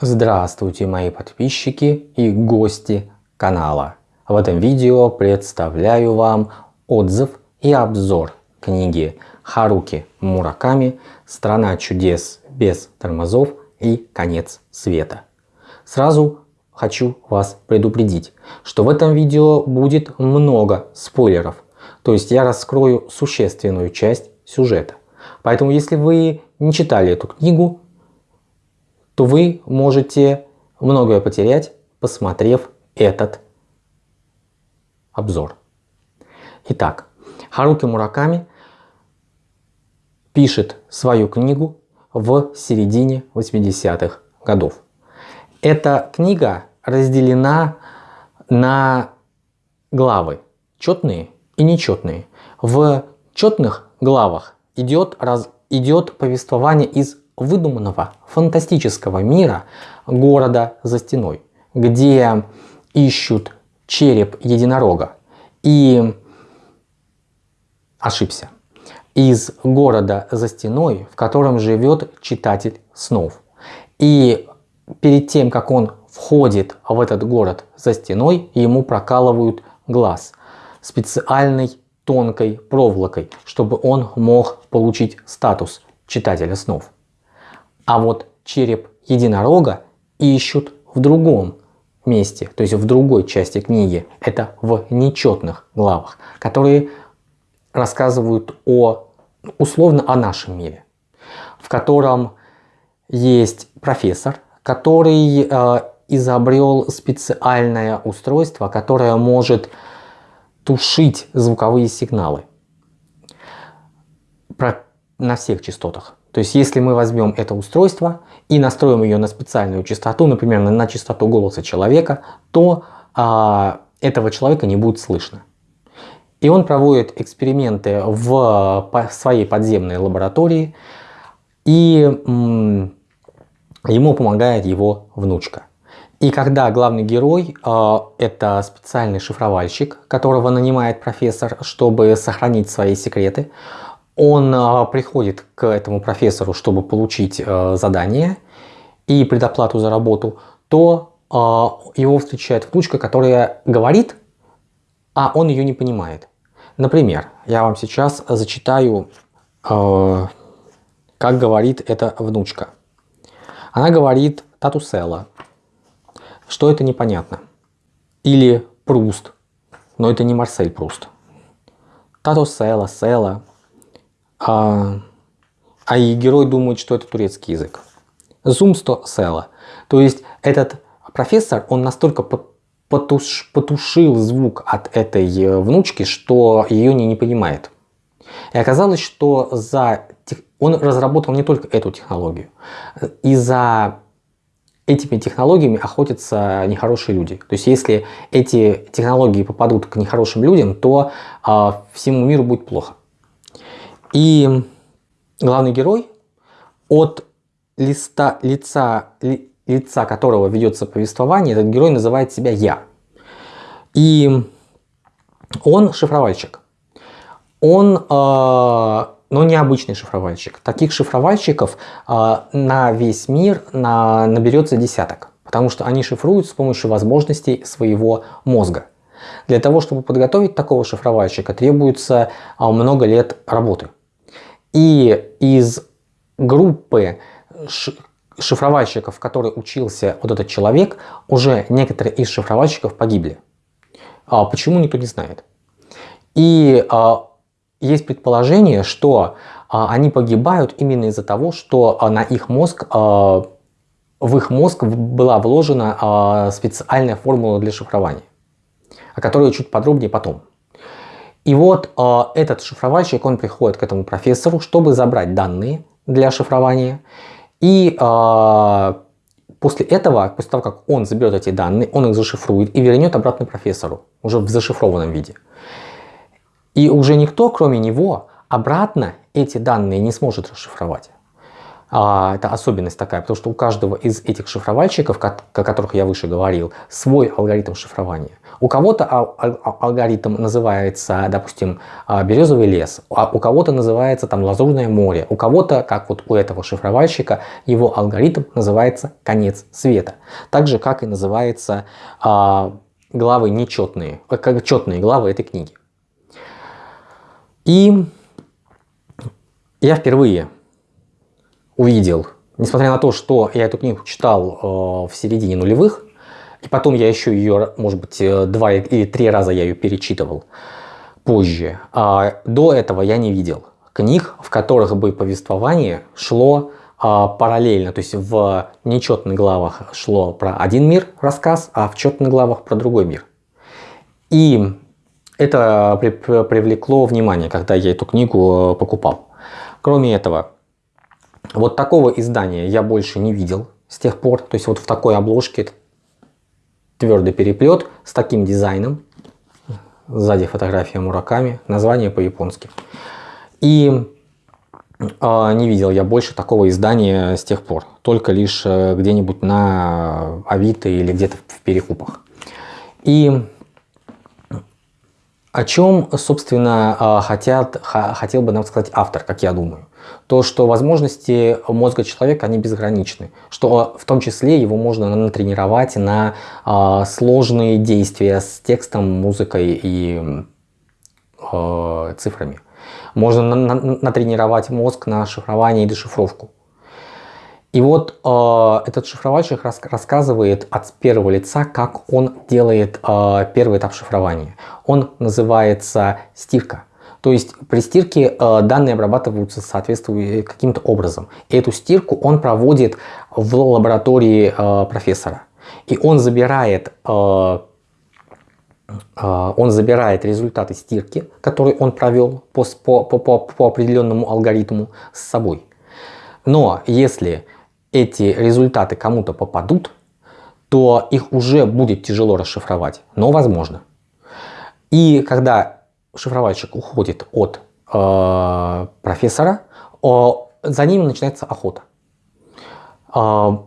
Здравствуйте мои подписчики и гости канала. В этом видео представляю вам отзыв и обзор книги Харуки Мураками «Страна чудес без тормозов и конец света». Сразу хочу вас предупредить, что в этом видео будет много спойлеров, то есть я раскрою существенную часть сюжета. Поэтому если вы не читали эту книгу, то вы можете многое потерять, посмотрев этот обзор. Итак, Харуки Мураками пишет свою книгу в середине 80-х годов. Эта книга разделена на главы, четные и нечетные. В четных главах идет, раз, идет повествование из выдуманного фантастического мира города за стеной, где ищут череп единорога. И ошибся. Из города за стеной, в котором живет читатель снов. И перед тем, как он входит в этот город за стеной, ему прокалывают глаз специальной тонкой проволокой, чтобы он мог получить статус читателя снов. А вот череп единорога ищут в другом месте, то есть в другой части книги. Это в нечетных главах, которые рассказывают о, условно о нашем мире, в котором есть профессор, который э, изобрел специальное устройство, которое может тушить звуковые сигналы на всех частотах. То есть если мы возьмем это устройство и настроим ее на специальную частоту, например, на, частоту голоса человека, то а, этого человека не будет слышно. И он проводит эксперименты в своей подземной лаборатории, и ему помогает его внучка. И когда главный герой э, это специальный шифровальщик, которого нанимает профессор, чтобы сохранить свои секреты, он а, приходит к этому профессору, чтобы получить а, задание и предоплату за работу, то а, его встречает внучка, которая говорит, а он ее не понимает. Например, я вам сейчас зачитаю, как говорит эта внучка. Она говорит татусела, что это непонятно. Или Пруст, но это не Марсель Пруст. Татусела, села, а, а и герой думает, что это турецкий язык. Зумсто села. То есть этот профессор, он настолько потуш, потушил звук от этой э, внучки, что ее не, не понимает. И оказалось, что за он разработал не только эту технологию. И за этими технологиями охотятся нехорошие люди. То есть если эти технологии попадут к нехорошим людям, то э, всему миру будет плохо. И главный герой от листа, лица, ли, лица которого ведется повествование, этот герой называет себя «я». И он шифровальщик. Он, э, но необычный шифровальщик. Таких шифровальщиков э, на весь мир на, наберется десяток. Потому что они шифруют с помощью возможностей своего мозга. Для того, чтобы подготовить такого шифровальщика, требуется много лет работы. И из группы шифровальщиков, в которой учился вот этот человек, уже некоторые из шифровальщиков погибли. А почему, никто не знает. И а, есть предположение, что а, они погибают именно из-за того, что на их мозг, в их мозг была вложена специальная формула для шифрования, о которой чуть подробнее потом. И вот э, этот шифровальщик, он приходит к этому профессору, чтобы забрать данные для шифрования. И э, после этого, после того, как он заберет эти данные, он их зашифрует и вернет обратно профессору, уже в зашифрованном виде. И уже никто, кроме него, обратно эти данные не сможет расшифровать. А, это особенность такая, потому что у каждого из этих шифровальщиков, о которых я выше говорил, свой алгоритм шифрования. У кого-то алгоритм называется, допустим, а, березовый лес, а у кого-то называется там лазурное море, у кого-то, как вот у этого шифровальщика, его алгоритм называется конец света. Так же, как и называется а, главы нечетные, э, как четные главы этой книги. И я впервые увидел, несмотря на то, что я эту книгу читал э, в середине нулевых, и потом я еще ее, может быть, э, два или три раза я ее перечитывал позже, а до этого я не видел книг, в которых бы повествование шло а, параллельно, то есть в нечетных главах шло про один мир рассказ, а в четных главах про другой мир. И это при, привлекло внимание, когда я эту книгу э, покупал. Кроме этого, вот такого издания я больше не видел с тех пор. То есть вот в такой обложке твердый переплет с таким дизайном. Сзади фотография Мураками, название по-японски. И э, не видел я больше такого издания с тех пор. Только лишь э, где-нибудь на Авито или где-то в перекупах. И о чем, собственно, а, хотят, хотел бы нам сказать автор, как я думаю то, что возможности мозга человека, они безграничны, что в том числе его можно натренировать на э, сложные действия с текстом, музыкой и э, цифрами. Можно на, на, натренировать мозг на шифрование и дешифровку. И вот э, этот шифровальщик рас, рассказывает от первого лица, как он делает э, первый этап шифрования. Он называется стирка. То есть при стирке э, данные обрабатываются соответствующим каким-то образом. И эту стирку он проводит в лаборатории э, профессора. И он забирает, э, он забирает результаты стирки, которые он провел по, по, по, по определенному алгоритму с собой. Но если эти результаты кому-то попадут, то их уже будет тяжело расшифровать, но возможно. И когда шифровальщик уходит от э, профессора, э, за ним начинается охота. Э,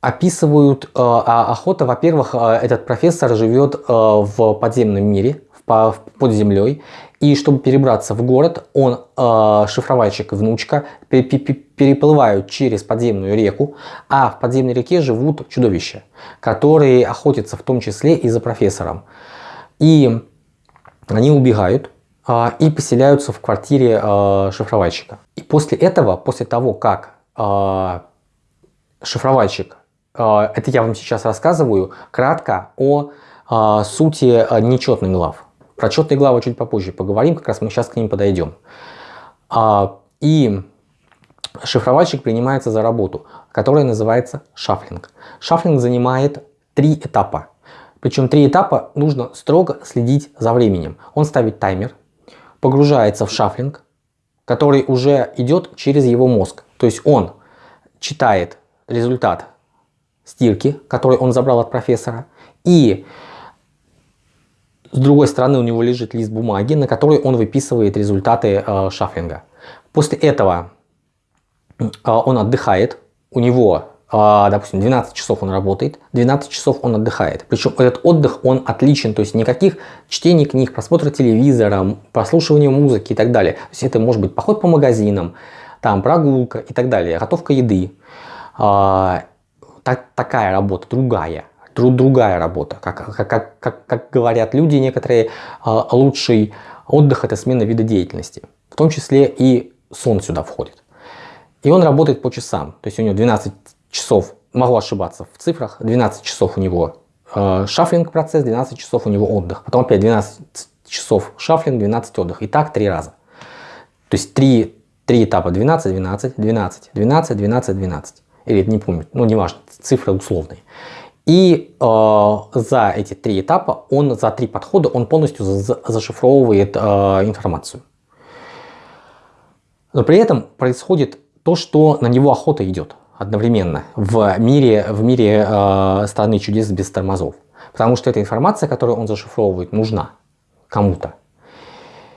описывают э, а охота, во-первых, э, этот профессор живет э, в подземном мире, в, в, под землей, и чтобы перебраться в город, он, э, шифровальщик и внучка, переплывают через подземную реку, а в подземной реке живут чудовища, которые охотятся в том числе и за профессором. И они убегают а, и поселяются в квартире а, шифровальщика. И после этого, после того, как а, шифровальщик, а, это я вам сейчас рассказываю, кратко о а, сути а, нечетных глав. Про четные главы чуть попозже поговорим, как раз мы сейчас к ним подойдем. А, и шифровальщик принимается за работу, которая называется шафлинг. Шафлинг занимает три этапа. Причем три этапа нужно строго следить за временем. Он ставит таймер, погружается в шафлинг, который уже идет через его мозг. То есть он читает результат стирки, который он забрал от профессора, и с другой стороны у него лежит лист бумаги, на который он выписывает результаты э, шафлинга. После этого э, он отдыхает, у него допустим, 12 часов он работает, 12 часов он отдыхает. Причем этот отдых, он отличен, то есть никаких чтений книг, просмотра телевизора, прослушивания музыки и так далее. То есть это может быть поход по магазинам, там прогулка и так далее, готовка еды. А, так, такая работа, другая, друг, другая работа. Как, как, как, как говорят люди некоторые, а, лучший отдых это смена вида деятельности. В том числе и сон сюда входит. И он работает по часам. То есть у него 12 часов, могу ошибаться в цифрах, 12 часов у него э, шафлинг процесс, 12 часов у него отдых. Потом опять 12 часов шафлинг, 12 отдых. И так три раза. То есть три, три этапа 12, 12, 12, 12, 12, 12. Или не помню, ну неважно, цифры условные. И э, за эти три этапа, он за три подхода, он полностью за, зашифровывает э, информацию. Но при этом происходит то, что на него охота идет одновременно в мире, в мире э, страны чудес без тормозов. Потому что эта информация, которую он зашифровывает, нужна кому-то.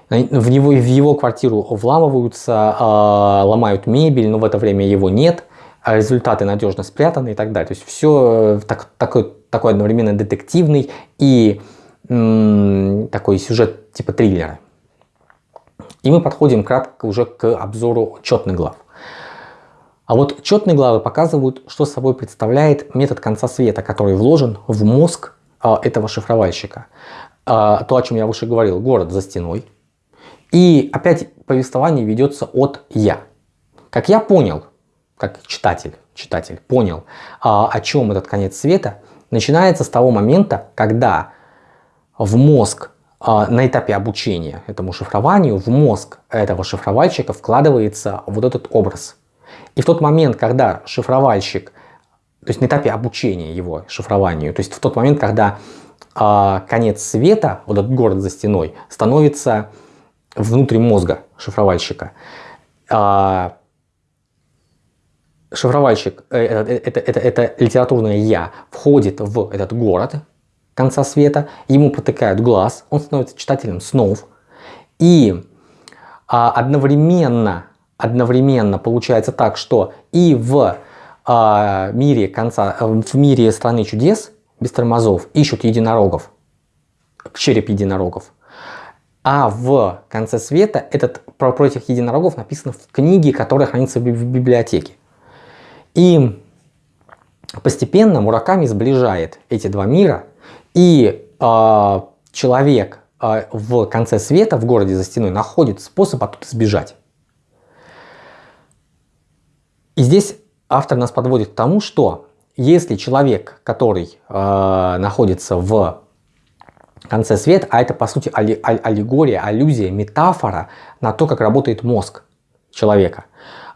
в, него, в его квартиру вламываются, э, ломают мебель, но в это время его нет, а результаты надежно спрятаны и так далее. То есть все так, такой, такой одновременно детективный и такой сюжет типа триллера. И мы подходим кратко уже к обзору четных глав. А вот четные главы показывают, что собой представляет метод конца света, который вложен в мозг а, этого шифровальщика. А, то, о чем я выше говорил, город за стеной. И опять повествование ведется от «я». Как я понял, как читатель, читатель понял, а, о чем этот конец света, начинается с того момента, когда в мозг а, на этапе обучения этому шифрованию, в мозг этого шифровальщика вкладывается вот этот образ. И в тот момент, когда шифровальщик, то есть на этапе обучения его шифрованию, то есть в тот момент, когда э, конец света, вот этот город за стеной, становится внутри мозга шифровальщика, э, шифровальщик, э, это, это, это, это литературное «я», входит в этот город конца света, ему протыкают глаз, он становится читателем снов, и а, одновременно одновременно получается так, что и в э, мире конца, в мире страны чудес без тормозов ищут единорогов, череп единорогов. А в конце света этот, про, про этих единорогов написано в книге, которая хранится в библиотеке. И постепенно Мураками сближает эти два мира, и э, человек э, в конце света, в городе за стеной, находит способ оттуда сбежать. И здесь автор нас подводит к тому, что если человек, который э, находится в конце света, а это по сути аллегория, аллюзия, метафора на то, как работает мозг человека.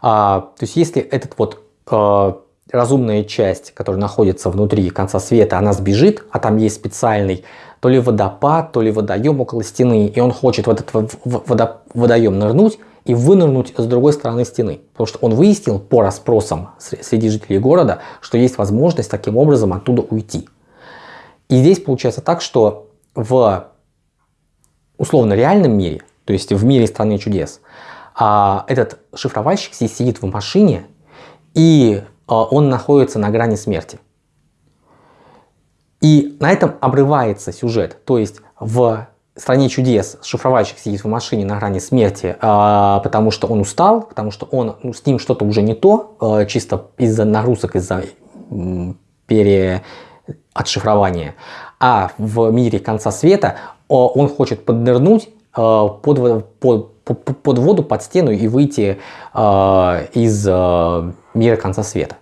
А, то есть если этот вот э, разумная часть, которая находится внутри конца света, она сбежит, а там есть специальный то ли водопад, то ли водоем около стены, и он хочет в этот водоем нырнуть, и вынырнуть с другой стороны стены. Потому что он выяснил по расспросам среди жителей города, что есть возможность таким образом оттуда уйти. И здесь получается так, что в условно реальном мире, то есть в мире страны чудес, а, этот шифровальщик здесь сидит в машине, и а, он находится на грани смерти. И на этом обрывается сюжет. То есть в стране чудес шифровальщик сидит в машине на грани смерти, э, потому что он устал, потому что он, ну, с ним что-то уже не то, э, чисто из-за нагрузок, из-за переотшифрования. А в мире конца света э, он хочет поднырнуть э, под, под, под, воду, под стену и выйти из мира конца света.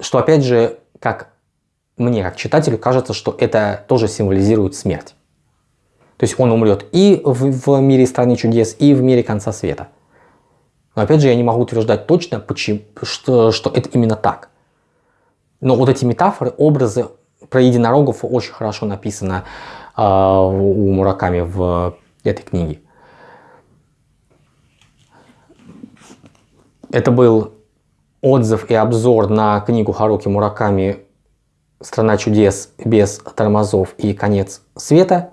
Что опять же, как мне, как читателю, кажется, что это тоже символизирует смерть. То есть он умрет и в, в мире страны чудес, и в мире конца света. Но опять же, я не могу утверждать точно, почему, что, что это именно так. Но вот эти метафоры, образы про единорогов очень хорошо написано э, у Мураками в этой книге. Это был отзыв и обзор на книгу Харуки Мураками «Страна чудес без тормозов и конец света».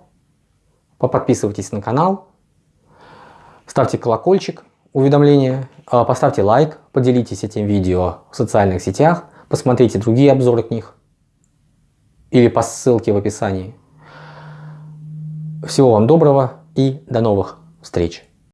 Подписывайтесь на канал, ставьте колокольчик, уведомления, а, поставьте лайк, поделитесь этим видео в социальных сетях, посмотрите другие обзоры книг или по ссылке в описании. Всего вам доброго и до новых встреч!